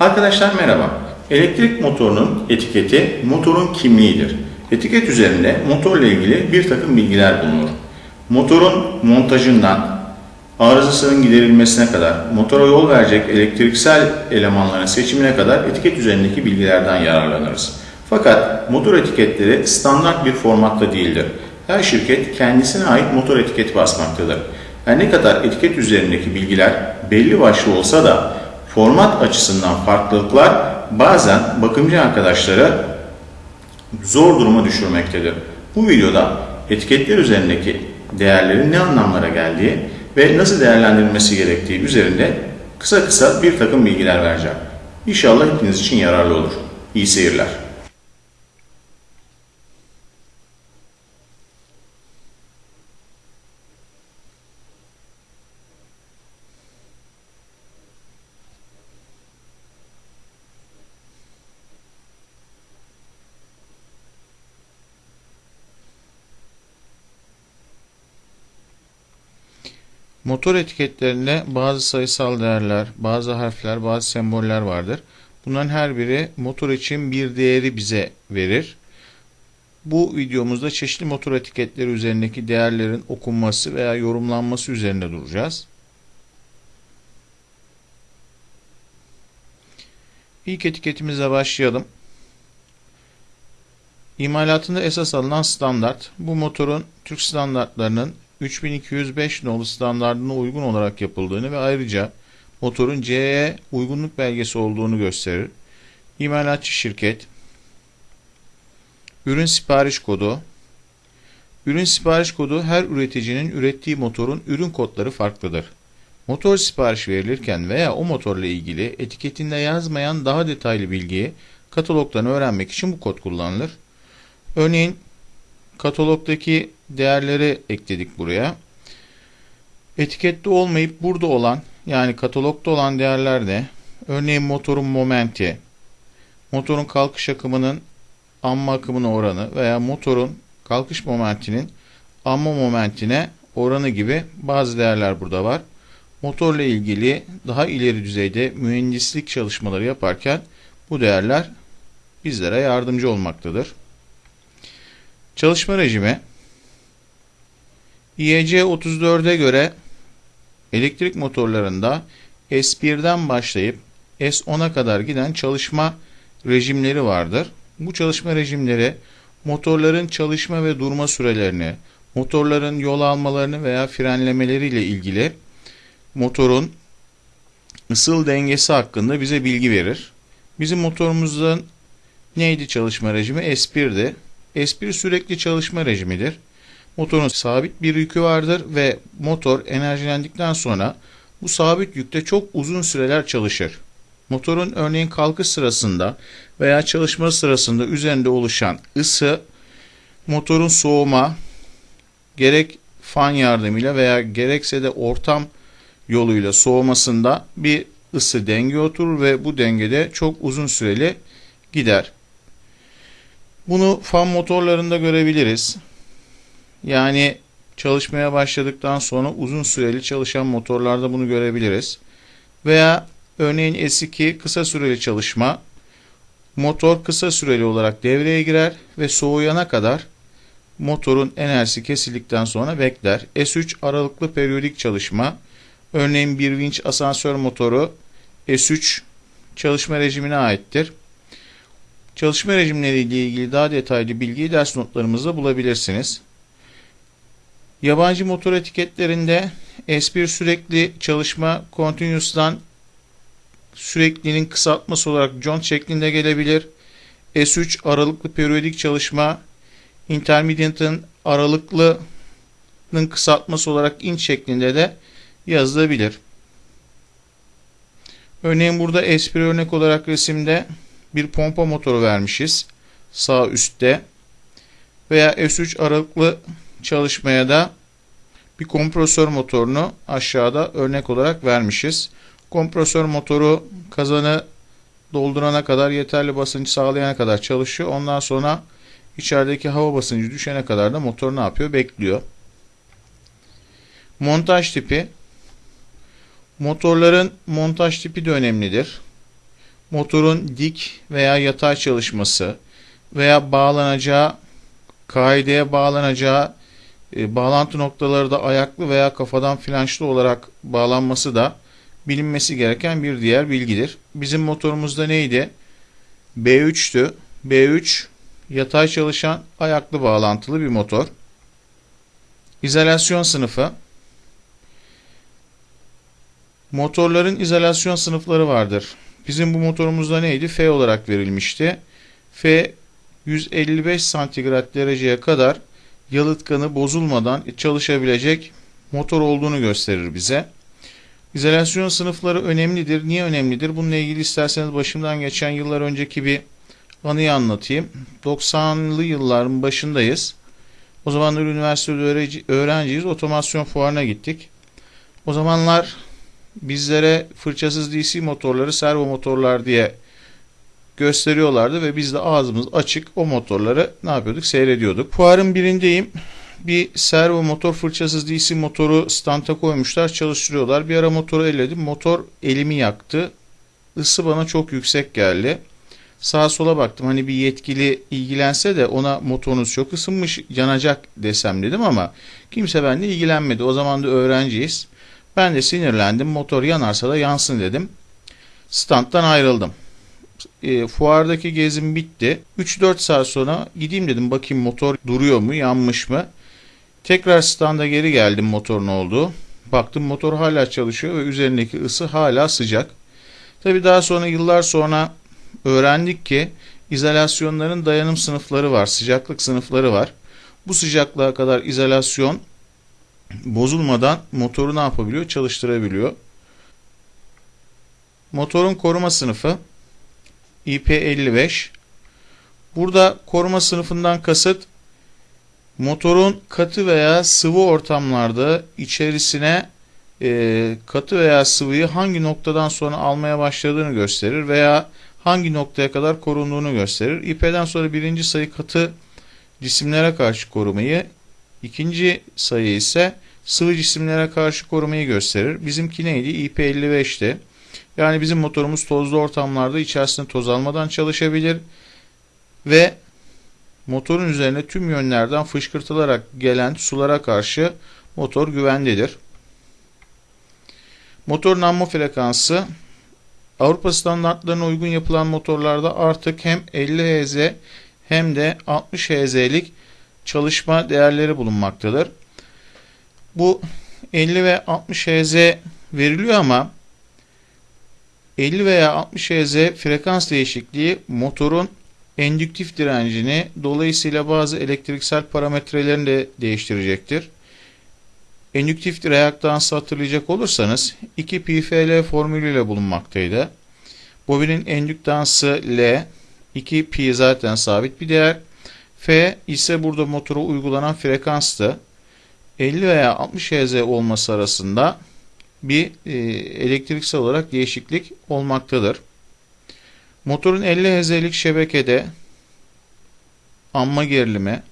Arkadaşlar merhaba. Elektrik motorunun etiketi motorun kimliğidir. Etiket üzerinde motorla ilgili bir takım bilgiler bulunur. Motorun montajından arızasının giderilmesine kadar, motora yol verecek elektriksel elemanların seçimine kadar etiket üzerindeki bilgilerden yararlanırız. Fakat motor etiketleri standart bir formatta değildir. Her şirket kendisine ait motor etiketi basmaktadır. Her ne kadar etiket üzerindeki bilgiler belli başlı olsa da format açısından farklılıklar bazen bakımcı arkadaşları zor duruma düşürmektedir. Bu videoda etiketler üzerindeki değerlerin ne anlamlara geldiği ve nasıl değerlendirilmesi gerektiği üzerinde kısa kısa bir takım bilgiler vereceğim. İnşallah hepiniz için yararlı olur. İyi seyirler. Motor etiketlerinde bazı sayısal değerler, bazı harfler, bazı semboller vardır. Bunların her biri motor için bir değeri bize verir. Bu videomuzda çeşitli motor etiketleri üzerindeki değerlerin okunması veya yorumlanması üzerinde duracağız. İlk etiketimize başlayalım. İmalatında esas alınan standart, bu motorun Türk standartlarının 3205 nolu standartına uygun olarak yapıldığını ve ayrıca motorun CE uygunluk belgesi olduğunu gösterir. İmalatçı şirket, ürün sipariş kodu, ürün sipariş kodu her üreticinin ürettiği motorun ürün kodları farklıdır. Motor sipariş verilirken veya o motorla ilgili etiketinde yazmayan daha detaylı bilgiyi katalogdan öğrenmek için bu kod kullanılır. Örneğin katalogdaki değerleri ekledik buraya. Etikette olmayıp burada olan yani katalogda olan değerler de örneğin motorun momenti, motorun kalkış akımının amma akımına oranı veya motorun kalkış momentinin amma momentine oranı gibi bazı değerler burada var. Motorla ilgili daha ileri düzeyde mühendislik çalışmaları yaparken bu değerler bizlere yardımcı olmaktadır. Çalışma rejimi IEC 34'e göre elektrik motorlarında S1'den başlayıp S10'a kadar giden çalışma rejimleri vardır. Bu çalışma rejimleri motorların çalışma ve durma sürelerini, motorların yol almalarını veya frenlemeleriyle ilgili motorun ısıl dengesi hakkında bize bilgi verir. Bizim motorumuzun neydi çalışma rejimi? S1'di. S1 sürekli çalışma rejimidir. Motorun sabit bir yükü vardır ve motor enerjilendikten sonra bu sabit yükte çok uzun süreler çalışır. Motorun örneğin kalkış sırasında veya çalışma sırasında üzerinde oluşan ısı motorun soğuma gerek fan yardımıyla veya gerekse de ortam yoluyla soğumasında bir ısı denge oturur ve bu dengede çok uzun süreli gider. Bunu fan motorlarında görebiliriz. Yani çalışmaya başladıktan sonra uzun süreli çalışan motorlarda bunu görebiliriz. Veya örneğin S2 kısa süreli çalışma. Motor kısa süreli olarak devreye girer ve soğuyana kadar motorun enerjisi kesildikten sonra bekler. S3 aralıklı periyodik çalışma. Örneğin bir vinç asansör motoru S3 çalışma rejimine aittir. Çalışma rejimleriyle ilgili daha detaylı bilgiyi ders notlarımızda bulabilirsiniz. Yabancı motor etiketlerinde S1 sürekli çalışma continuous'tan süreklinin kısaltması olarak John şeklinde gelebilir. S3 aralıklı periyodik çalışma intermediate'ın aralıklının kısaltması olarak inch şeklinde de yazılabilir. Örneğin burada S1 örnek olarak resimde bir pompa motoru vermişiz. Sağ üstte. Veya S3 aralıklı çalışmaya da bir kompresör motorunu aşağıda örnek olarak vermişiz. Kompresör motoru kazanı doldurana kadar yeterli basıncı sağlayana kadar çalışıyor. Ondan sonra içerideki hava basıncı düşene kadar da motor ne yapıyor? Bekliyor. Montaj tipi Motorların montaj tipi de önemlidir. motorun dik veya yatay çalışması veya bağlanacağı kaideye bağlanacağı e, bağlantı noktaları da ayaklı veya kafadan flanşlı olarak bağlanması da bilinmesi gereken bir diğer bilgidir. Bizim motorumuzda neydi? B3'tü. B3 yatay çalışan ayaklı bağlantılı bir motor. İzolasyon sınıfı. Motorların izolasyon sınıfları vardır. Bizim bu motorumuzda neydi? F olarak verilmişti. F 155 santigrat dereceye kadar yalıtkanı bozulmadan çalışabilecek motor olduğunu gösterir bize. İzolasyon sınıfları önemlidir. Niye önemlidir? Bununla ilgili isterseniz başımdan geçen yıllar önceki bir anıyı anlatayım. 90'lı yılların başındayız. O zamanlar üniversitede öğrenciyiz. Otomasyon fuarına gittik. O zamanlar bizlere fırçasız DC motorları servo motorlar diye gösteriyorlardı ve biz de ağzımız açık o motorları ne yapıyorduk seyrediyorduk. Fuarın birindeyim. Bir servo motor fırçasız DC motoru standa koymuşlar çalıştırıyorlar. Bir ara motoru elledim. Motor elimi yaktı. Isı bana çok yüksek geldi. Sağa sola baktım hani bir yetkili ilgilense de ona motorunuz çok ısınmış yanacak desem dedim ama kimse benimle ilgilenmedi. O zaman da öğrenciyiz. Ben de sinirlendim. Motor yanarsa da yansın dedim. Standtan ayrıldım. E, fuardaki gezim bitti. 3-4 saat sonra gideyim dedim bakayım motor duruyor mu yanmış mı. Tekrar standa geri geldim motorun olduğu. Baktım motor hala çalışıyor ve üzerindeki ısı hala sıcak. Tabi daha sonra yıllar sonra öğrendik ki izolasyonların dayanım sınıfları var, sıcaklık sınıfları var. Bu sıcaklığa kadar izolasyon bozulmadan motoru ne yapabiliyor? Çalıştırabiliyor. Motorun koruma sınıfı IP55. Burada koruma sınıfından kasıt motorun katı veya sıvı ortamlarda içerisine e, katı veya sıvıyı hangi noktadan sonra almaya başladığını gösterir veya hangi noktaya kadar korunduğunu gösterir. İP'den sonra birinci sayı katı cisimlere karşı korumayı, ikinci sayı ise sıvı cisimlere karşı korumayı gösterir. Bizimki neydi? IP55'ti. Yani bizim motorumuz tozlu ortamlarda içerisinde toz almadan çalışabilir ve motorun üzerine tüm yönlerden fışkırtılarak gelen sulara karşı motor güvendedir. Motorun amma frekansı Avrupa standartlarına uygun yapılan motorlarda artık hem 50 Hz hem de 60 Hz'lik çalışma değerleri bulunmaktadır. Bu 50 ve 60 Hz veriliyor ama 50 veya 60 Hz frekans değişikliği motorun endüktif direncini dolayısıyla bazı elektriksel parametrelerini de değiştirecektir. Endüktif reaktansı hatırlayacak olursanız 2 PFL formülüyle bulunmaktaydı. Bobinin endüktansı L, 2 pi zaten sabit bir değer. F ise burada motora uygulanan frekanstı. 50 veya 60 Hz olması arasında bir e, elektriksel olarak değişiklik olmaktadır. Motorun 50 Hz'lik şebekede amma gerilimi,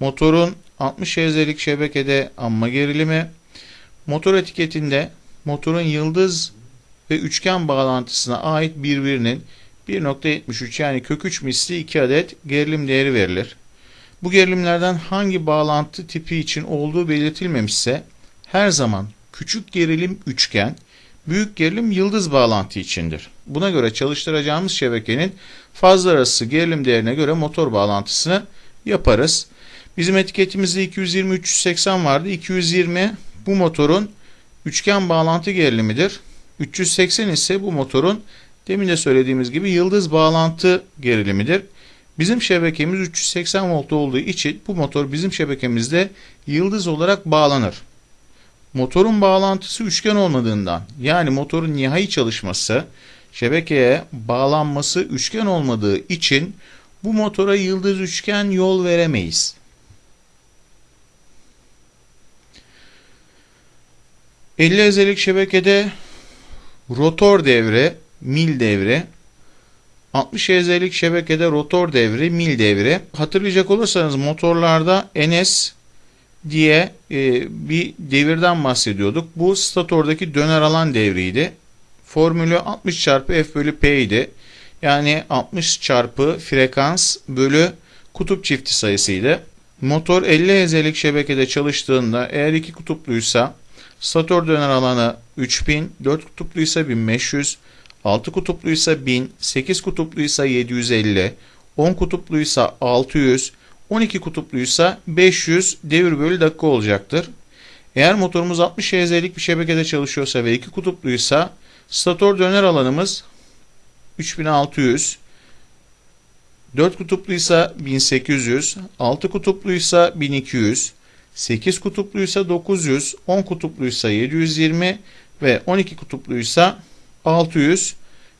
motorun 60 Hz'lik şebekede amma gerilimi, motor etiketinde motorun yıldız ve üçgen bağlantısına ait birbirinin 1.73 yani kök 3 misli 2 adet gerilim değeri verilir. Bu gerilimlerden hangi bağlantı tipi için olduğu belirtilmemişse her zaman küçük gerilim üçgen, büyük gerilim yıldız bağlantı içindir. Buna göre çalıştıracağımız şebekenin fazla arası gerilim değerine göre motor bağlantısını yaparız. Bizim etiketimizde 220-380 vardı. 220 bu motorun üçgen bağlantı gerilimidir. 380 ise bu motorun demin de söylediğimiz gibi yıldız bağlantı gerilimidir. Bizim şebekemiz 380 volt olduğu için bu motor bizim şebekemizde yıldız olarak bağlanır. Motorun bağlantısı üçgen olmadığından yani motorun nihai çalışması şebekeye bağlanması üçgen olmadığı için bu motora yıldız üçgen yol veremeyiz. ...50 ezelik şebekede rotor devre, mil devre 60 Hz'lik şebekede rotor devri, mil devri. Hatırlayacak olursanız motorlarda NS diye e, bir devirden bahsediyorduk. Bu statordaki döner alan devriydi. formülü 60 çarpı F bölü P idi. Yani 60 çarpı frekans bölü kutup çifti sayısıydı. Motor 50 Hz'lik şebekede çalıştığında eğer iki kutupluysa stator döner alanı 3000, 4 kutupluysa 1500, 6 kutupluysa 1000, 8 kutupluysa 750, 10 kutupluysa 600, 12 kutupluysa 500 devir bölü dakika olacaktır. Eğer motorumuz 60 Hz'lik bir şebekede çalışıyorsa ve 2 kutupluysa stator döner alanımız 3600, 4 kutupluysa 1800, 6 kutupluysa 1200, 8 kutupluysa 900, 10 kutupluysa 720 ve 12 kutupluysa 600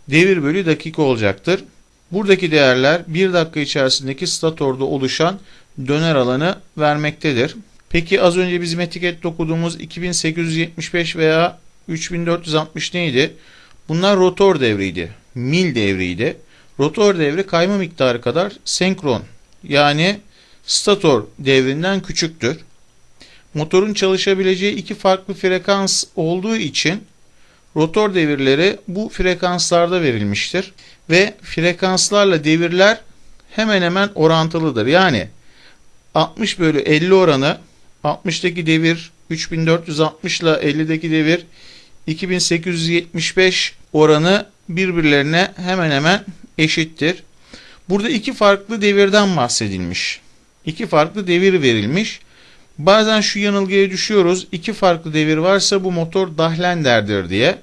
devir bölü dakika olacaktır. Buradaki değerler 1 dakika içerisindeki statorda oluşan döner alanı vermektedir. Peki az önce bizim etikette okuduğumuz 2875 veya 3460 neydi? Bunlar rotor devriydi. Mil devriydi. Rotor devri kayma miktarı kadar senkron yani stator devrinden küçüktür. Motorun çalışabileceği iki farklı frekans olduğu için rotor devirleri bu frekanslarda verilmiştir ve frekanslarla devirler hemen hemen orantılıdır. Yani 60 bölü 50 oranı 60'daki devir 3460 ile 50'deki devir 2875 oranı birbirlerine hemen hemen eşittir. Burada iki farklı devirden bahsedilmiş. İki farklı devir verilmiş. Bazen şu yanılgıya düşüyoruz. İki farklı devir varsa bu motor dahlenderdir diye.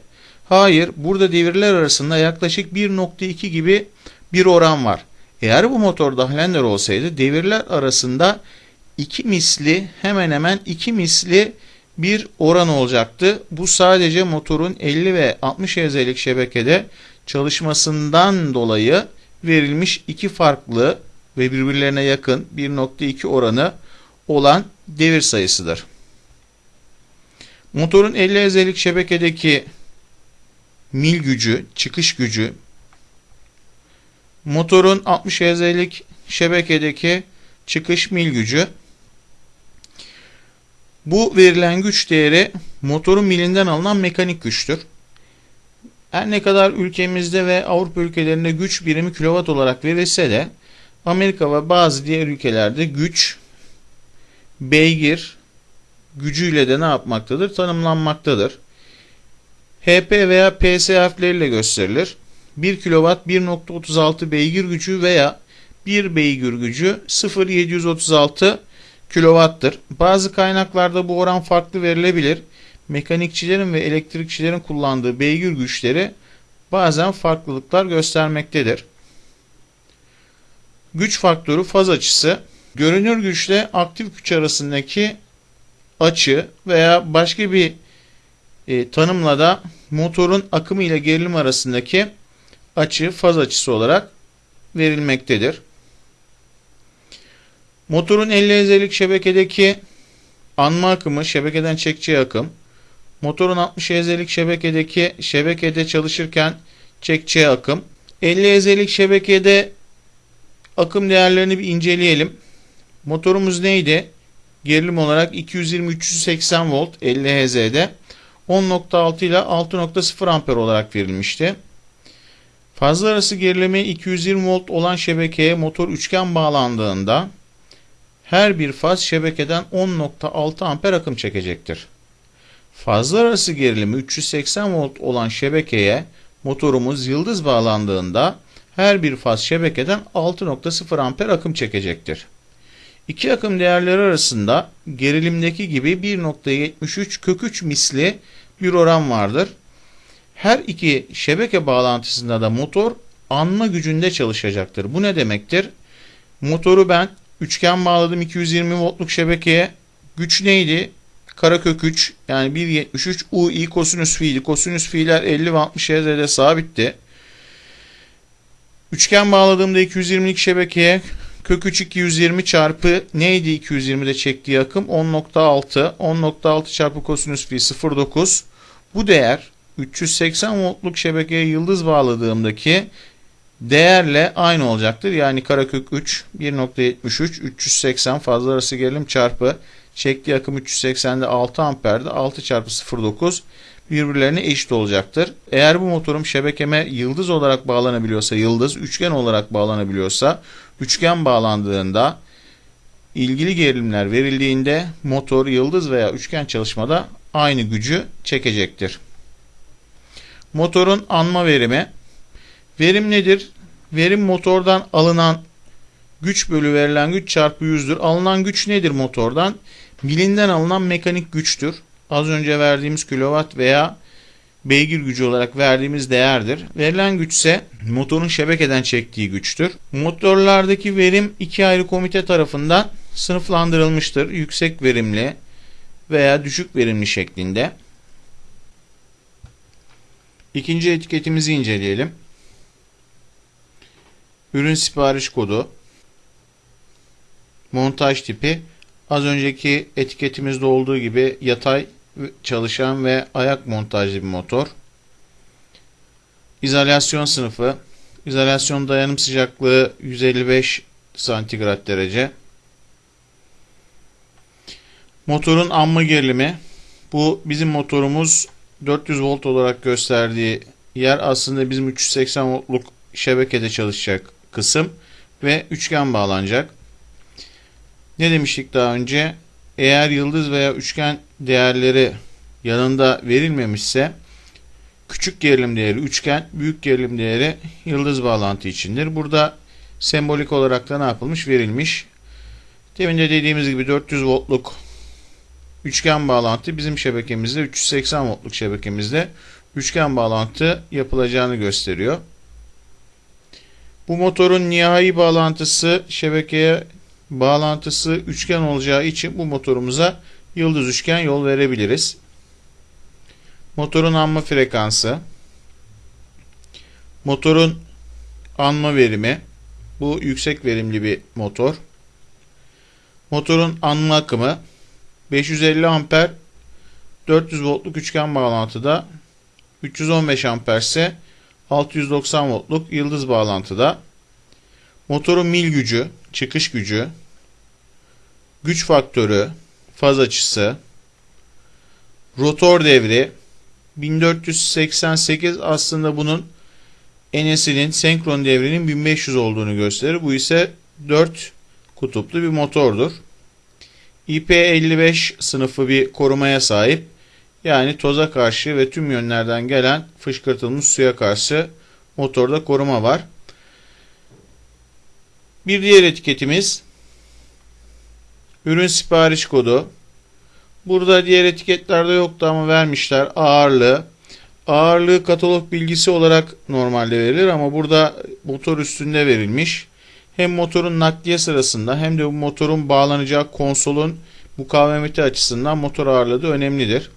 Hayır, burada devirler arasında yaklaşık 1.2 gibi bir oran var. Eğer bu motor dahlender olsaydı devirler arasında iki misli hemen hemen iki misli bir oran olacaktı. Bu sadece motorun 50 ve 60 Hz'lik şebekede çalışmasından dolayı verilmiş iki farklı ve birbirlerine yakın 1.2 oranı olan devir sayısıdır. Motorun 50 Hz'lik şebekedeki mil gücü, çıkış gücü, motorun 60 Hz'lik şebekedeki çıkış mil gücü, bu verilen güç değeri motorun milinden alınan mekanik güçtür. Her ne kadar ülkemizde ve Avrupa ülkelerinde güç birimi kilowatt olarak verilse de Amerika ve bazı diğer ülkelerde güç beygir gücüyle de ne yapmaktadır? Tanımlanmaktadır. HP veya PS harfleriyle gösterilir. 1 kW 1.36 beygir gücü veya 1 beygir gücü 0.736 kW'tır. Bazı kaynaklarda bu oran farklı verilebilir. Mekanikçilerin ve elektrikçilerin kullandığı beygir güçleri bazen farklılıklar göstermektedir. Güç faktörü faz açısı görünür güçle aktif güç arasındaki açı veya başka bir e, tanımla da motorun akımı ile gerilim arasındaki açı faz açısı olarak verilmektedir. Motorun 50 Hz'lik şebekedeki anma akımı, şebekeden çekeceği akım, motorun 60 Hz'lik şebekedeki şebekede çalışırken çekeceği akım, 50 Hz'lik şebekede akım değerlerini bir inceleyelim. Motorumuz neydi? Gerilim olarak 220-380 volt 50 Hz'de 10.6 ile 6.0 amper olarak verilmişti. Fazla arası gerilimi 220 volt olan şebekeye motor üçgen bağlandığında her bir faz şebekeden 10.6 amper akım çekecektir. Fazla arası gerilimi 380 volt olan şebekeye motorumuz yıldız bağlandığında her bir faz şebekeden 6.0 amper akım çekecektir. İki akım değerleri arasında gerilimdeki gibi 1.73 kök 3 misli bir oran vardır. Her iki şebeke bağlantısında da motor anma gücünde çalışacaktır. Bu ne demektir? Motoru ben üçgen bağladım 220 voltluk şebekeye. Güç neydi? Karakök 3 yani 1.73 UI kosinüs fiili. Kosinüs fiiller 50 ve 60 Hz'de sabitti. Üçgen bağladığımda 220'lik şebekeye kök 3 220 çarpı neydi 220'de çektiği akım? 10.6. 10.6 çarpı kosinüs fi 0.9. Bu değer 380 voltluk şebekeye yıldız bağladığımdaki değerle aynı olacaktır. Yani karekök 3 1.73 380 fazla arası gerilim çarpı çektiği akım 380'de 6 amperde 6 çarpı 0.9 birbirlerine eşit olacaktır. Eğer bu motorum şebekeme yıldız olarak bağlanabiliyorsa yıldız, üçgen olarak bağlanabiliyorsa üçgen bağlandığında ilgili gerilimler verildiğinde motor yıldız veya üçgen çalışmada aynı gücü çekecektir. Motorun anma verimi. Verim nedir? Verim motordan alınan güç bölü verilen güç çarpı yüzdür. Alınan güç nedir motordan? Milinden alınan mekanik güçtür. Az önce verdiğimiz kilowatt veya beygir gücü olarak verdiğimiz değerdir. Verilen güç ise motorun şebekeden çektiği güçtür. Motorlardaki verim iki ayrı komite tarafından sınıflandırılmıştır. Yüksek verimli veya düşük verimli şeklinde. İkinci etiketimizi inceleyelim. Ürün sipariş kodu, montaj tipi, az önceki etiketimizde olduğu gibi yatay çalışan ve ayak montajlı bir motor. İzolasyon sınıfı, izolasyon dayanım sıcaklığı 155 santigrat derece. Motorun anma gerilimi, bu bizim motorumuz 400 volt olarak gösterdiği yer aslında bizim 380 voltluk şebekede çalışacak kısım ve üçgen bağlanacak. Ne demiştik daha önce? Eğer yıldız veya üçgen değerleri yanında verilmemişse küçük gerilim değeri üçgen, büyük gerilim değeri yıldız bağlantı içindir. Burada sembolik olarak da ne yapılmış? Verilmiş. Demin de dediğimiz gibi 400 voltluk üçgen bağlantı bizim şebekemizde 380 voltluk şebekemizde üçgen bağlantı yapılacağını gösteriyor. Bu motorun nihai bağlantısı şebekeye bağlantısı üçgen olacağı için bu motorumuza yıldız üçgen yol verebiliriz. Motorun anma frekansı, motorun anma verimi, bu yüksek verimli bir motor. Motorun anma akımı 550 amper 400 voltluk üçgen bağlantıda 315 amper ise 690 voltluk yıldız bağlantıda. Motorun mil gücü, çıkış gücü, güç faktörü, faz açısı, rotor devri 1488 aslında bunun enesinin senkron devrinin 1500 olduğunu gösterir. Bu ise 4 kutuplu bir motordur. IP55 sınıfı bir korumaya sahip. Yani toza karşı ve tüm yönlerden gelen fışkırtılmış suya karşı motorda koruma var. Bir diğer etiketimiz ürün sipariş kodu. Burada diğer etiketlerde yoktu ama vermişler ağırlığı. Ağırlığı katalog bilgisi olarak normalde verilir ama burada motor üstünde verilmiş. Hem motorun nakliye sırasında hem de bu motorun bağlanacağı konsolun mukavemeti açısından motor ağırlığı da önemlidir.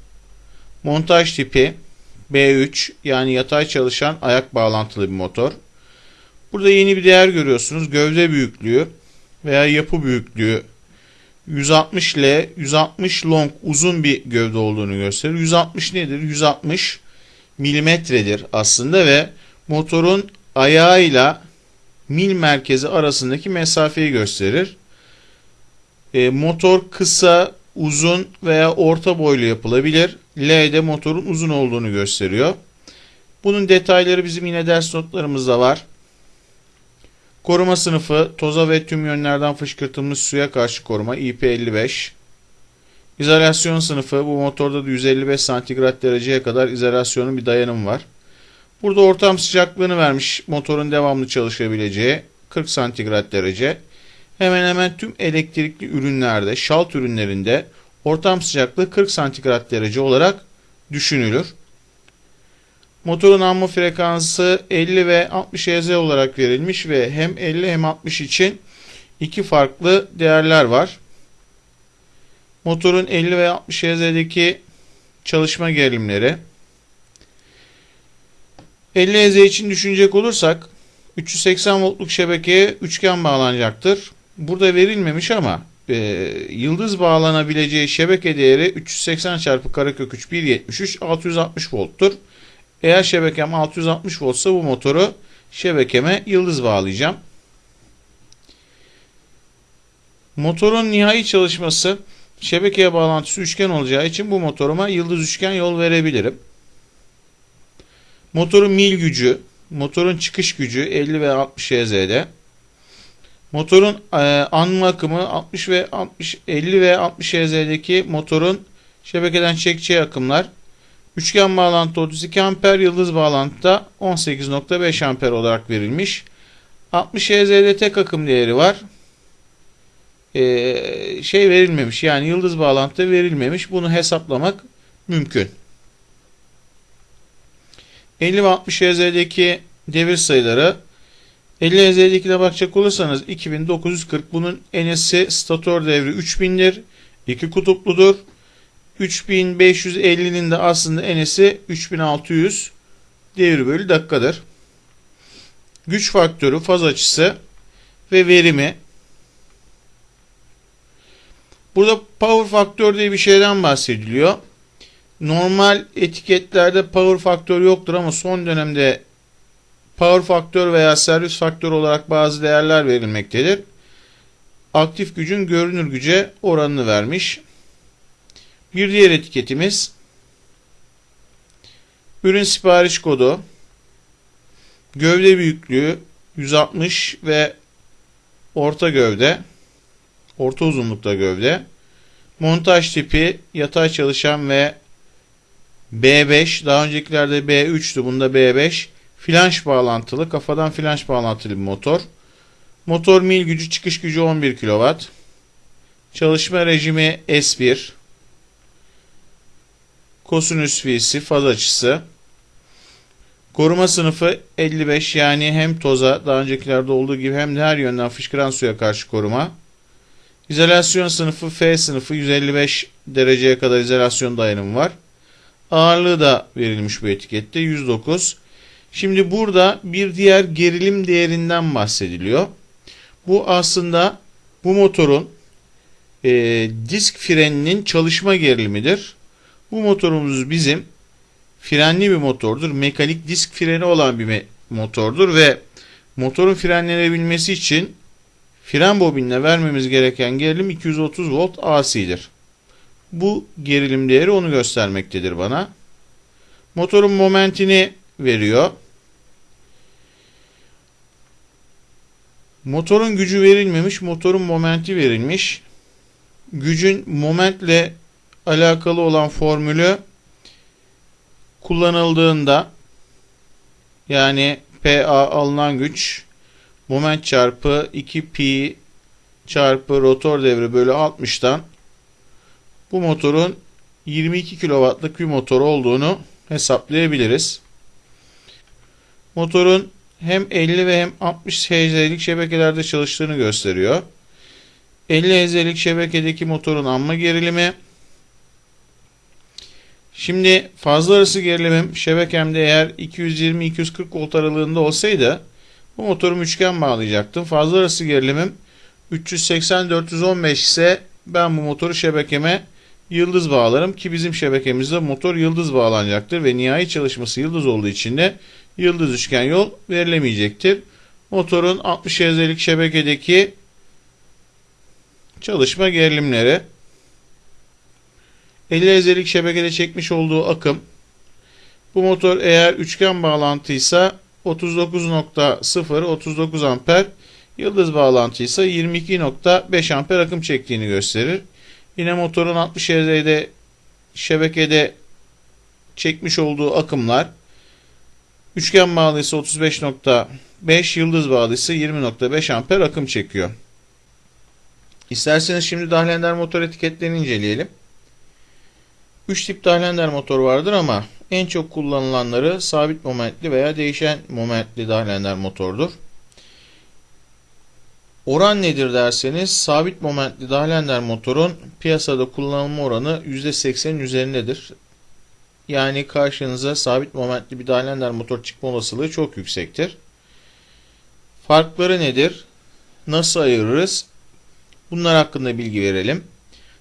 Montaj tipi B3 yani yatay çalışan ayak bağlantılı bir motor. Burada yeni bir değer görüyorsunuz. Gövde büyüklüğü veya yapı büyüklüğü 160 L 160 long uzun bir gövde olduğunu gösterir. 160 nedir? 160 milimetredir aslında ve motorun ayağıyla mil merkezi arasındaki mesafeyi gösterir. E, motor kısa, uzun veya orta boylu yapılabilir. L'de motorun uzun olduğunu gösteriyor. Bunun detayları bizim yine ders notlarımızda var. Koruma sınıfı toza ve tüm yönlerden fışkırtılmış suya karşı koruma IP55. İzolasyon sınıfı bu motorda da 155 santigrat dereceye kadar izolasyonun bir dayanımı var. Burada ortam sıcaklığını vermiş motorun devamlı çalışabileceği 40 santigrat derece. Hemen hemen tüm elektrikli ürünlerde, şalt ürünlerinde ortam sıcaklığı 40 santigrat derece olarak düşünülür. Motorun anma frekansı 50 ve 60 Hz olarak verilmiş ve hem 50 hem 60 için iki farklı değerler var. Motorun 50 ve 60 Hz'deki çalışma gerilimleri 50 Hz için düşünecek olursak 380 voltluk şebekeye üçgen bağlanacaktır. Burada verilmemiş ama e, yıldız bağlanabileceği şebeke değeri 380 çarpı karekök 3 1.73 660 volttur. Eğer şebekem 660 voltsa bu motoru şebekeme yıldız bağlayacağım. Motorun nihai çalışması şebekeye bağlantısı üçgen olacağı için bu motoruma yıldız üçgen yol verebilirim. Motorun mil gücü, motorun çıkış gücü 50 ve 60 HZ'de. Motorun e, anma akımı 60 ve 60 50 ve 60 HZ'deki motorun şebekeden çekeceği akımlar üçgen bağlantı 32 amper, yıldız bağlantıda 18.5 amper olarak verilmiş. 60 HZ'de tek akım değeri var. Ee, şey verilmemiş yani yıldız bağlantıda verilmemiş. Bunu hesaplamak mümkün. 50 ve 60 Hz'deki devir sayıları 50 Hz'dekine bakacak olursanız 2940 bunun enesi statör devri 3000'dir. iki kutupludur. 3550'nin de aslında enesi 3600 devir bölü dakikadır. Güç faktörü, faz açısı ve verimi. Burada power faktör diye bir şeyden bahsediliyor. Normal etiketlerde power faktör yoktur ama son dönemde power faktör veya servis faktör olarak bazı değerler verilmektedir. Aktif gücün görünür güce oranını vermiş. Bir diğer etiketimiz ürün sipariş kodu, gövde büyüklüğü 160 ve orta gövde, orta uzunlukta gövde, montaj tipi yatay çalışan ve B5 daha öncekilerde B3'tü bunda B5 flanş bağlantılı kafadan flanş bağlantılı bir motor. Motor mil gücü çıkış gücü 11 kW. Çalışma rejimi S1. Kosinüs V'si faz açısı. Koruma sınıfı 55 yani hem toza daha öncekilerde olduğu gibi hem de her yönden fışkıran suya karşı koruma. İzolasyon sınıfı F sınıfı 155 dereceye kadar izolasyon dayanımı var. Ağırlığı da verilmiş bu etikette 109. Şimdi burada bir diğer gerilim değerinden bahsediliyor. Bu aslında bu motorun e, disk freninin çalışma gerilimidir. Bu motorumuz bizim frenli bir motordur. Mekanik disk freni olan bir motordur ve motorun frenlenebilmesi için fren bobinine vermemiz gereken gerilim 230 volt AC'dir. Bu gerilim değeri onu göstermektedir bana. Motorun momentini veriyor. Motorun gücü verilmemiş, motorun momenti verilmiş. Gücün momentle alakalı olan formülü kullanıldığında yani PA alınan güç moment çarpı 2 pi çarpı rotor devri bölü 60'tan bu motorun 22 kW'lık bir motor olduğunu hesaplayabiliriz. Motorun hem 50 ve hem 60 Hz'lik şebekelerde çalıştığını gösteriyor. 50 Hz'lik şebekedeki motorun anma gerilimi. Şimdi fazla arası gerilimim şebekemde eğer 220-240 volt aralığında olsaydı bu motorumu üçgen bağlayacaktım. Fazla arası gerilimim 380-415 ise ben bu motoru şebekeme yıldız bağlarım ki bizim şebekemizde motor yıldız bağlanacaktır ve nihai çalışması yıldız olduğu için de yıldız üçgen yol verilemeyecektir. Motorun 60 Hz'lik şebekedeki çalışma gerilimleri 50 Hz'lik şebekede çekmiş olduğu akım bu motor eğer üçgen bağlantıysa 39.0 39 amper yıldız bağlantıysa 22.5 amper akım çektiğini gösterir. Yine motorun 60 Hz'de şebekede çekmiş olduğu akımlar üçgen bağlıysa 35.5 yıldız bağlıysa 20.5 amper akım çekiyor. İsterseniz şimdi Dahlender motor etiketlerini inceleyelim. 3 tip Dahlender motor vardır ama en çok kullanılanları sabit momentli veya değişen momentli Dahlender motordur. Oran nedir derseniz sabit momentli Dahlender motorun piyasada kullanılma oranı %80'in üzerindedir. Yani karşınıza sabit momentli bir Dahlender motor çıkma olasılığı çok yüksektir. Farkları nedir? Nasıl ayırırız? Bunlar hakkında bilgi verelim.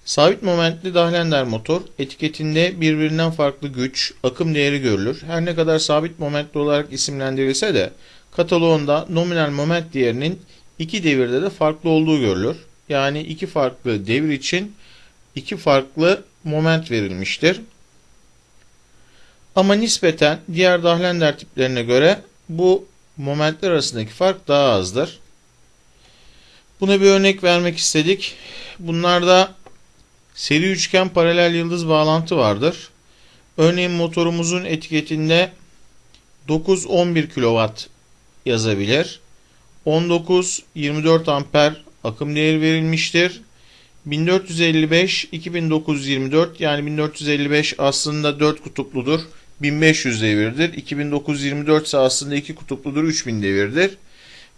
Sabit momentli Dahlender motor etiketinde birbirinden farklı güç, akım değeri görülür. Her ne kadar sabit momentli olarak isimlendirilse de kataloğunda nominal moment değerinin iki devirde de farklı olduğu görülür. Yani iki farklı devir için iki farklı moment verilmiştir. Ama nispeten diğer Dahlender tiplerine göre bu momentler arasındaki fark daha azdır. Buna bir örnek vermek istedik. Bunlarda seri üçgen paralel yıldız bağlantı vardır. Örneğin motorumuzun etiketinde 9-11 kW yazabilir. 19-24 amper akım değeri verilmiştir. 1455 2924 yani 1455 aslında 4 kutupludur. 1500 devirdir. 2924 ise aslında 2 kutupludur. 3000 devirdir.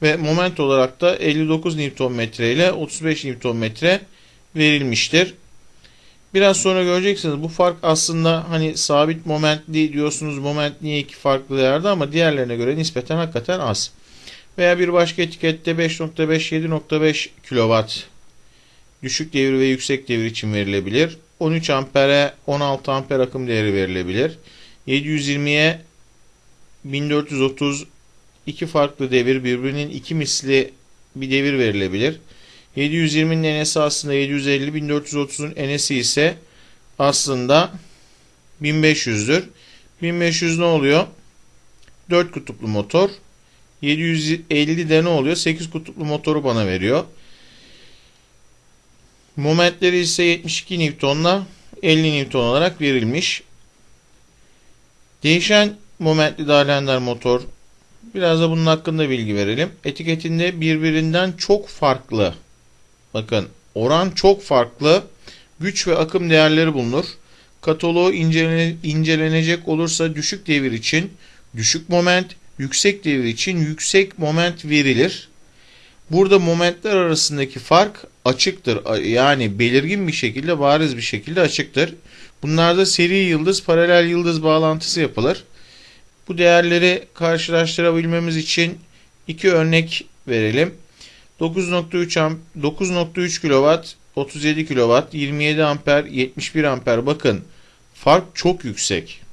Ve moment olarak da 59 Nm ile 35 Nm verilmiştir. Biraz sonra göreceksiniz bu fark aslında hani sabit momentli diyorsunuz moment niye iki farklı değerde ama diğerlerine göre nispeten hakikaten az. Veya bir başka etikette 5.5 7.5 kW düşük devir ve yüksek devir için verilebilir. 13 ampere 16 amper akım değeri verilebilir. 720'ye 1430 iki farklı devir birbirinin iki misli bir devir verilebilir. 720'nin enesi aslında 750, 1430'un enesi ise aslında 1500'dür. 1500 ne oluyor? 4 kutuplu motor. 750 de ne oluyor? 8 kutuplu motoru bana veriyor. Momentleri ise 72 Newton'la 50 Newton olarak verilmiş. Değişen momentli Dahlender motor biraz da bunun hakkında bilgi verelim. Etiketinde birbirinden çok farklı bakın oran çok farklı güç ve akım değerleri bulunur. Kataloğu incelenecek olursa düşük devir için düşük moment, yüksek devir için yüksek moment verilir. Burada momentler arasındaki fark açıktır. Yani belirgin bir şekilde, bariz bir şekilde açıktır. Bunlarda seri yıldız, paralel yıldız bağlantısı yapılır. Bu değerleri karşılaştırabilmemiz için iki örnek verelim. 9.3 9.3 kW, 37 kW, 27 amper, 71 amper. Bakın fark çok yüksek.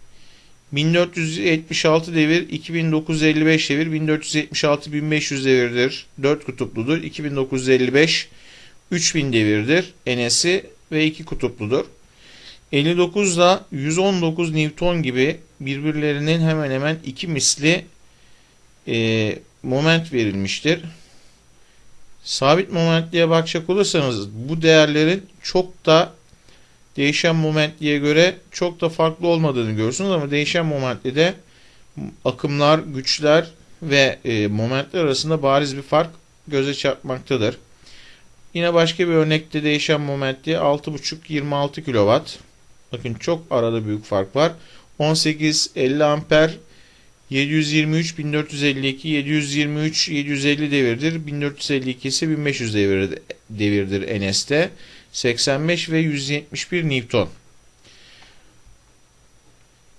1476 devir, 2955 devir, 1476 1500 devirdir. 4 kutupludur. 2955 3000 devirdir. Enesi ve 2 kutupludur. 59 ile 119 Newton gibi birbirlerinin hemen hemen iki misli e, moment verilmiştir. Sabit momentliğe bakacak olursanız bu değerlerin çok da değişen momentliğe göre çok da farklı olmadığını görürsünüz ama değişen momentli de akımlar, güçler ve e, momentler arasında bariz bir fark göze çarpmaktadır. Yine başka bir örnekte değişen momentli 6.5-26 kW. Bakın çok arada büyük fark var. 18 50 amper 723 1452 723 750 devirdir. 1452 ise 1500 devirdir, devirdir NS'te. 85 ve 171 Newton.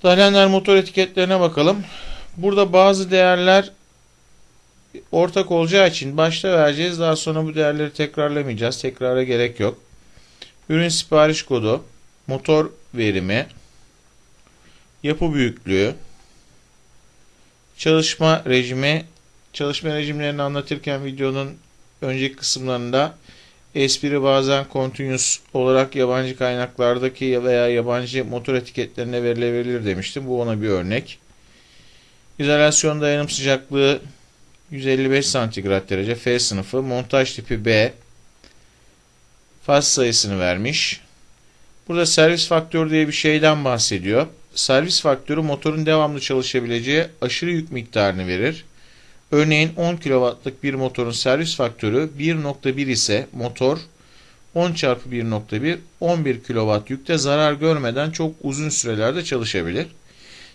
Dahlender motor etiketlerine bakalım. Burada bazı değerler ortak olacağı için başta vereceğiz. Daha sonra bu değerleri tekrarlamayacağız. Tekrara gerek yok. Ürün sipariş kodu, motor verimi, yapı büyüklüğü, çalışma rejimi, çalışma rejimlerini anlatırken videonun önceki kısımlarında espri bazen continuous olarak yabancı kaynaklardaki veya yabancı motor etiketlerine verilebilir demiştim. Bu ona bir örnek. İzolasyon dayanım sıcaklığı 155 santigrat derece F sınıfı. Montaj tipi B. Faz sayısını vermiş. Burada servis faktörü diye bir şeyden bahsediyor. Servis faktörü motorun devamlı çalışabileceği aşırı yük miktarını verir. Örneğin 10 kW'lık bir motorun servis faktörü 1.1 ise motor 10 çarpı 1.1 11 kW yükte zarar görmeden çok uzun sürelerde çalışabilir.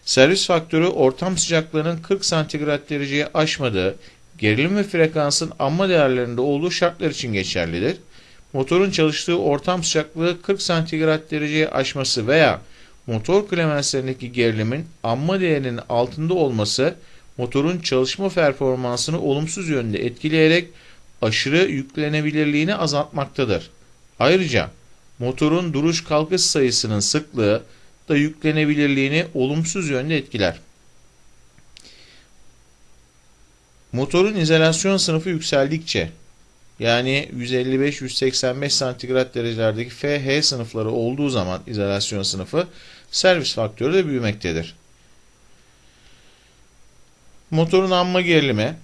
Servis faktörü ortam sıcaklığının 40 santigrat dereceye aşmadığı, gerilim ve frekansın amma değerlerinde olduğu şartlar için geçerlidir. Motorun çalıştığı ortam sıcaklığı 40 santigrat dereceye aşması veya motor klemenslerindeki gerilimin amma değerinin altında olması motorun çalışma performansını olumsuz yönde etkileyerek aşırı yüklenebilirliğini azaltmaktadır. Ayrıca motorun duruş kalkış sayısının sıklığı da yüklenebilirliğini olumsuz yönde etkiler. Motorun izolasyon sınıfı yükseldikçe yani 155-185 santigrat derecelerdeki FH sınıfları olduğu zaman izolasyon sınıfı servis faktörü de büyümektedir. Motorun anma gerilimi,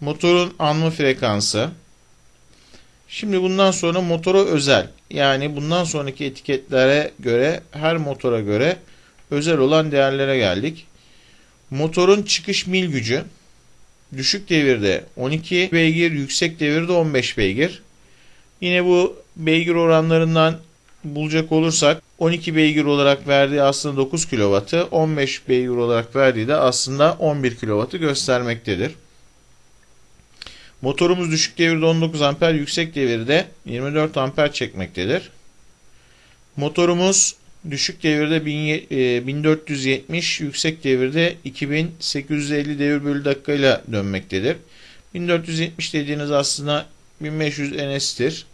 motorun anma frekansı. Şimdi bundan sonra motora özel yani bundan sonraki etiketlere göre her motora göre özel olan değerlere geldik. Motorun çıkış mil gücü düşük devirde 12 beygir, yüksek devirde 15 beygir. Yine bu beygir oranlarından bulacak olursak 12 beygir olarak verdiği aslında 9 kW'ı 15 beygir olarak verdiği de aslında 11 kW'ı göstermektedir. Motorumuz düşük devirde 19 amper, yüksek devirde 24 amper çekmektedir. Motorumuz düşük devirde 1470, yüksek devirde 2850 devir bölü dakika ile dönmektedir. 1470 dediğiniz aslında 1500 NS'tir.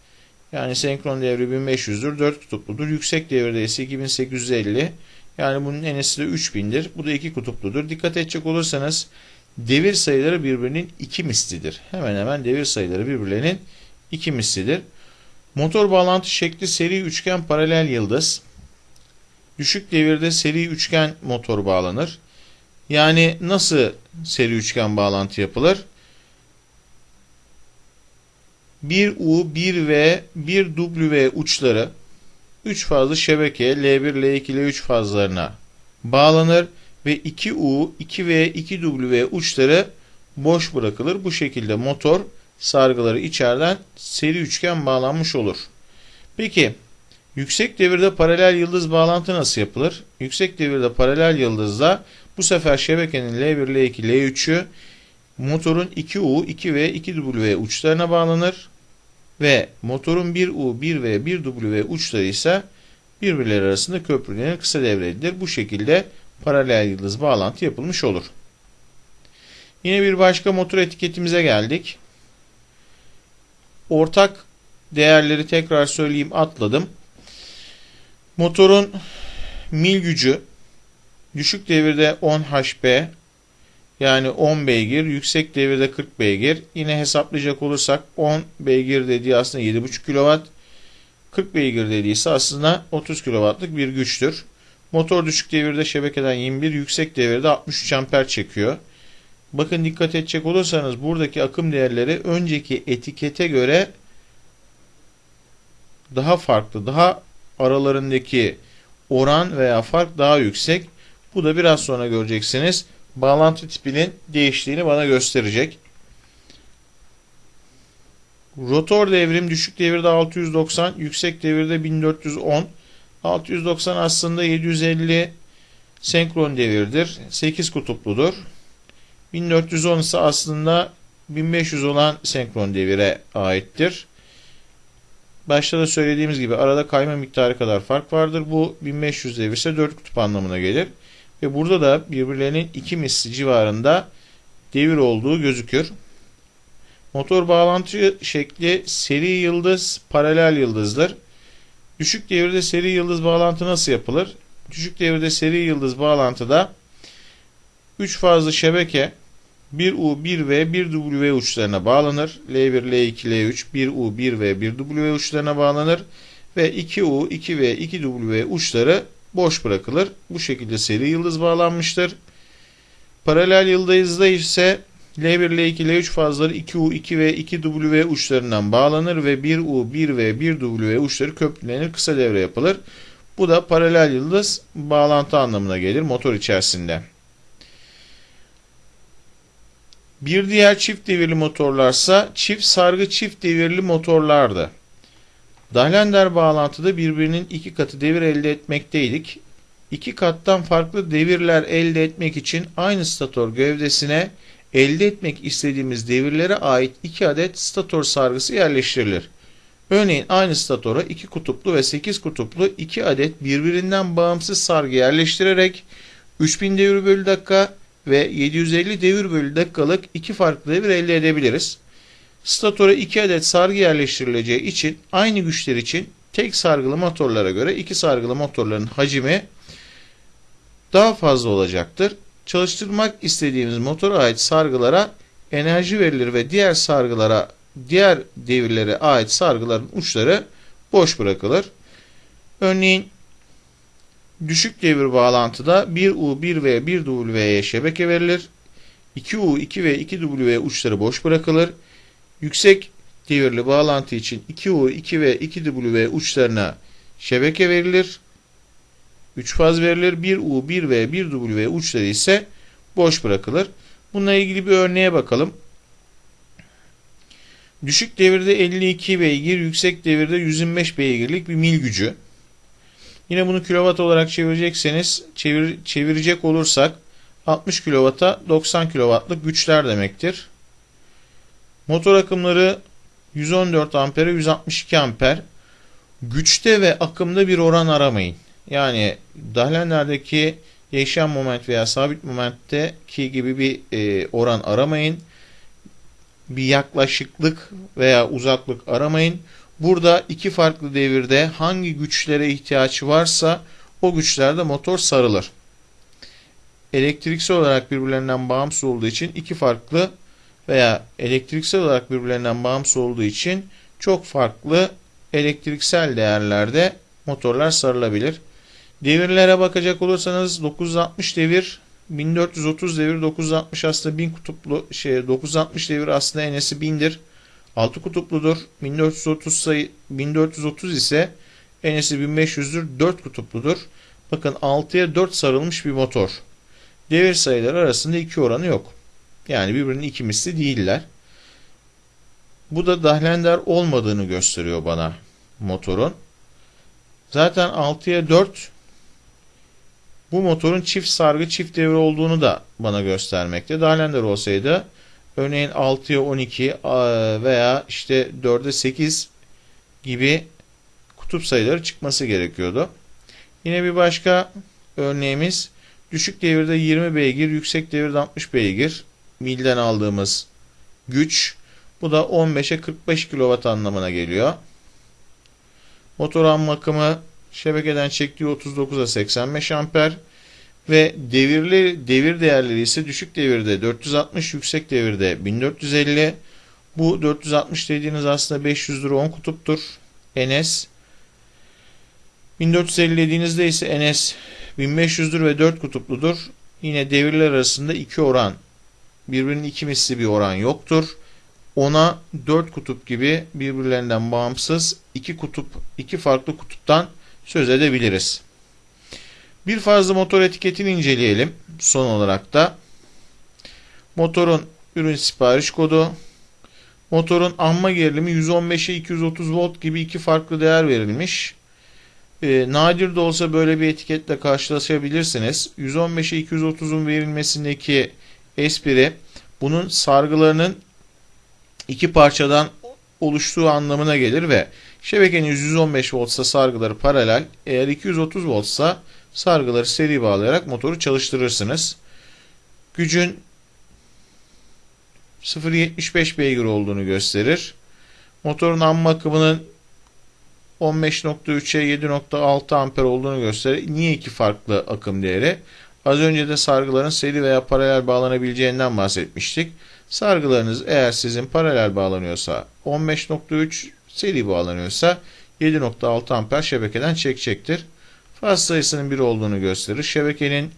Yani senkron devri 1500'dür, 4 kutupludur. Yüksek devirde ise 2850. Yani bunun NS'i de 3000'dir. Bu da 2 kutupludur. Dikkat edecek olursanız devir sayıları birbirinin iki mislidir. Hemen hemen devir sayıları birbirlerinin iki mislidir. Motor bağlantı şekli seri üçgen paralel yıldız. Düşük devirde seri üçgen motor bağlanır. Yani nasıl seri üçgen bağlantı yapılır? 1U, 1V, 1W uçları 3 fazlı şebeke L1, L2, L3 fazlarına bağlanır ve 2U, 2V, 2W uçları boş bırakılır. Bu şekilde motor sargıları içeriden seri üçgen bağlanmış olur. Peki yüksek devirde paralel yıldız bağlantı nasıl yapılır? Yüksek devirde paralel yıldızda bu sefer şebekenin L1, L2, L3'ü motorun 2U, 2V, 2W uçlarına bağlanır ve motorun 1U, 1V, 1W uçları ise birbirleri arasında köprülenir, kısa devre edilir. Bu şekilde paralel yıldız bağlantı yapılmış olur. Yine bir başka motor etiketimize geldik. Ortak değerleri tekrar söyleyeyim atladım. Motorun mil gücü düşük devirde 10 HP yani 10 beygir, yüksek devirde 40 beygir. Yine hesaplayacak olursak 10 beygir dediği aslında 7,5 kW. 40 beygir dediği ise aslında 30 kW'lık bir güçtür. Motor düşük devirde şebekeden 21, yüksek devirde 63 amper çekiyor. Bakın dikkat edecek olursanız buradaki akım değerleri önceki etikete göre daha farklı, daha aralarındaki oran veya fark daha yüksek. Bu da biraz sonra göreceksiniz. Bağlantı tipinin değiştiğini bana gösterecek. Rotor devrim düşük devirde 690, yüksek devirde 1410. 690 aslında 750 senkron devirdir. 8 kutupludur. 1410 ise aslında 1500 olan senkron devire aittir. Başta da söylediğimiz gibi arada kayma miktarı kadar fark vardır. Bu 1500 devir ise 4 kutup anlamına gelir. Ve burada da birbirlerinin iki misli civarında devir olduğu gözükür. Motor bağlantı şekli seri yıldız, paralel yıldızdır. Düşük devirde seri yıldız bağlantı nasıl yapılır? Düşük devirde seri yıldız bağlantıda 3 fazlı şebeke 1U, 1V, 1W uçlarına bağlanır. L1, L2, L3, 1U, 1V, 1W uçlarına bağlanır. Ve 2U, 2V, 2W uçları boş bırakılır. Bu şekilde seri yıldız bağlanmıştır. Paralel yıldızda ise L1, L2, L3 fazları 2U, 2V, 2W uçlarından bağlanır ve 1U, 1V, 1W uçları köprülenir, kısa devre yapılır. Bu da paralel yıldız bağlantı anlamına gelir motor içerisinde. Bir diğer çift devirli motorlarsa çift sargı çift devirli motorlardı. Dahlender bağlantıda birbirinin iki katı devir elde etmekteydik. İki kattan farklı devirler elde etmek için aynı stator gövdesine elde etmek istediğimiz devirlere ait iki adet stator sargısı yerleştirilir. Örneğin aynı statora iki kutuplu ve 8 kutuplu iki adet birbirinden bağımsız sargı yerleştirerek 3000 devir bölü dakika ve 750 devir bölü dakikalık iki farklı devir elde edebiliriz. Statora 2 adet sargı yerleştirileceği için aynı güçler için tek sargılı motorlara göre iki sargılı motorların hacmi daha fazla olacaktır. Çalıştırmak istediğimiz motora ait sargılara enerji verilir ve diğer sargılara diğer devirlere ait sargıların uçları boş bırakılır. Örneğin Düşük devir bağlantıda 1U, 1V, 1W'ye şebeke verilir. 2U, 2V, 2W uçları boş bırakılır. Yüksek devirli bağlantı için 2U, 2V, 2W uçlarına şebeke verilir. 3 faz verilir. 1U, 1V, 1W uçları ise boş bırakılır. Bununla ilgili bir örneğe bakalım. Düşük devirde 52 beygir, yüksek devirde 125 beygirlik bir mil gücü. Yine bunu kilowatt olarak çevirecekseniz, çevir, çevirecek olursak 60 kilovata 90 kilowattlık güçler demektir. Motor akımları 114 ampere 162 amper. Güçte ve akımda bir oran aramayın. Yani dahlenlerdeki değişen moment veya sabit momentteki gibi bir e, oran aramayın. Bir yaklaşıklık veya uzaklık aramayın. Burada iki farklı devirde hangi güçlere ihtiyaç varsa o güçlerde motor sarılır. Elektriksel olarak birbirlerinden bağımsız olduğu için iki farklı veya elektriksel olarak birbirlerinden bağımsız olduğu için çok farklı elektriksel değerlerde motorlar sarılabilir. Devirlere bakacak olursanız 960 devir 1430 devir 960 aslında 1000 kutuplu şey 960 devir aslında enesi 1000'dir. 6 kutupludur. 1430 sayı 1430 ise enesi 1500'dür. 4 kutupludur. Bakın 6'ya 4 sarılmış bir motor. Devir sayıları arasında iki oranı yok. Yani birbirinin iki misli değiller. Bu da dahlender olmadığını gösteriyor bana motorun. Zaten 6'ya 4 bu motorun çift sargı çift devre olduğunu da bana göstermekte. Dahlender olsaydı örneğin 6'ya 12 veya işte 4'e 8 gibi kutup sayıları çıkması gerekiyordu. Yine bir başka örneğimiz düşük devirde 20 beygir, yüksek devirde 60 beygir milden aldığımız güç. Bu da 15'e 45 kW anlamına geliyor. Motor ham akımı şebekeden çektiği 39'a 85 amper ve devirli devir değerleri ise düşük devirde 460, yüksek devirde 1450. Bu 460 dediğiniz aslında 500 lira 10 kutuptur. NS 1450 dediğinizde ise NS 1500'dür ve 4 kutupludur. Yine devirler arasında iki oran birbirinin iki misli bir oran yoktur. Ona 4 kutup gibi birbirlerinden bağımsız iki kutup, iki farklı kutuptan söz edebiliriz. Bir fazla motor etiketini inceleyelim. Son olarak da motorun ürün sipariş kodu, motorun amma gerilimi 115'e 230 volt gibi iki farklı değer verilmiş. E, nadir de olsa böyle bir etiketle karşılaşabilirsiniz. 115'e 230'un verilmesindeki espri bunun sargılarının iki parçadan oluştuğu anlamına gelir ve şebekenin 115 voltsa sargıları paralel, eğer 230 voltsa sargıları seri bağlayarak motoru çalıştırırsınız. Gücün 0.75 beygir olduğunu gösterir. Motorun amma akımının 15.3'e 7.6 amper olduğunu gösterir. Niye iki farklı akım değeri? Az önce de sargıların seri veya paralel bağlanabileceğinden bahsetmiştik. Sargılarınız eğer sizin paralel bağlanıyorsa 15.3 seri bağlanıyorsa 7.6 amper şebekeden çekecektir. Faz sayısının 1 olduğunu gösterir. Şebekenin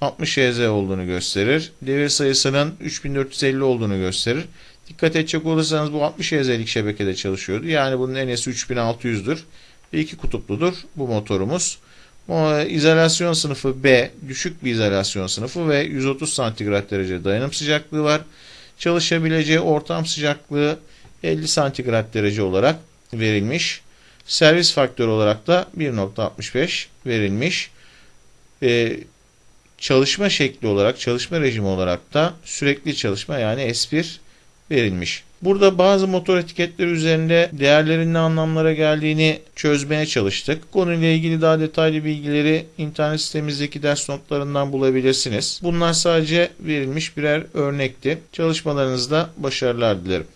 60 Hz olduğunu gösterir. Devir sayısının 3450 olduğunu gösterir. Dikkat edecek olursanız bu 60 Hz'lik şebekede çalışıyordu. Yani bunun enesi 3600'dür. Ve iki kutupludur bu motorumuz. İzolasyon sınıfı B düşük bir izolasyon sınıfı ve 130 santigrat derece dayanım sıcaklığı var. Çalışabileceği ortam sıcaklığı 50 santigrat derece olarak verilmiş. Servis faktörü olarak da 1.65 verilmiş. Ee, çalışma şekli olarak, çalışma rejimi olarak da sürekli çalışma yani S1 verilmiş. Burada bazı motor etiketleri üzerinde değerlerin ne anlamlara geldiğini çözmeye çalıştık. Konuyla ilgili daha detaylı bilgileri internet sitemizdeki ders notlarından bulabilirsiniz. Bunlar sadece verilmiş birer örnekti. Çalışmalarınızda başarılar dilerim.